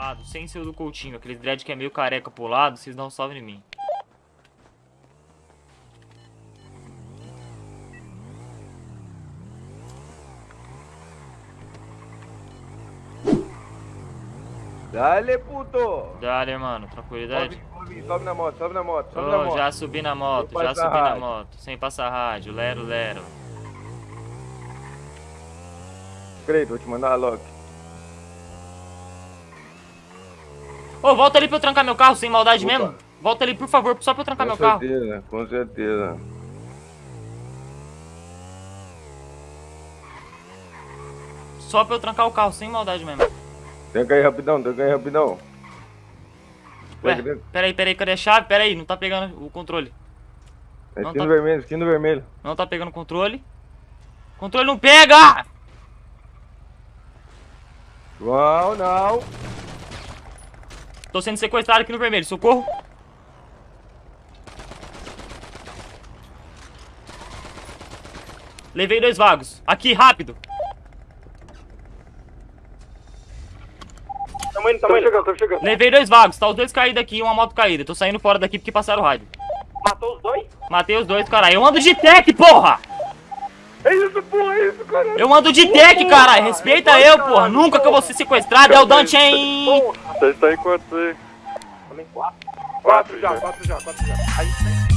lado, sem ser o do Coutinho. Aquele dread que é meio careca pro lado, vocês dão um salve em mim. Dale, puto! Dale, mano, tranquilidade. Sobe, sobe, sobe na moto, sobe na moto, sobe na Ô, moto. já subi na moto, já subi na rádio. moto. Sem passar rádio, lero, lero. Creio, vou te mandar a Ô, volta ali pra eu trancar meu carro, sem maldade Opa. mesmo. Volta ali, por favor, só pra eu trancar Com meu carro. certeza, com certeza. Só pra eu trancar o carro, sem maldade mesmo. Tranca aí rapidão, tranca aí rapidão. Ué, peraí, peraí, cadê a chave? Peraí, não tá pegando o controle. É não esquina tá- vermelho, esquina vermelho. Não tá pegando o controle. Controle não pega! João, não. Tô sendo sequestrado aqui no vermelho, socorro. Levei dois vagos. Aqui, rápido. Tamo indo, tamo chegando, tamo chegando. Levei dois vagos. Tá os dois caídos aqui e uma moto caída. Tô saindo fora daqui porque passaram o rádio. Matou os dois? Matei os dois, caralho. Eu ando de tech, porra! É isso, porra, é isso, cara. Eu ando de tech, caralho. Respeita eu, porra. Nunca que eu vou ser sequestrado. É o Dante, hein? Vocês estão em quantos aí? Quatro já, quatro já, quatro já. Aí,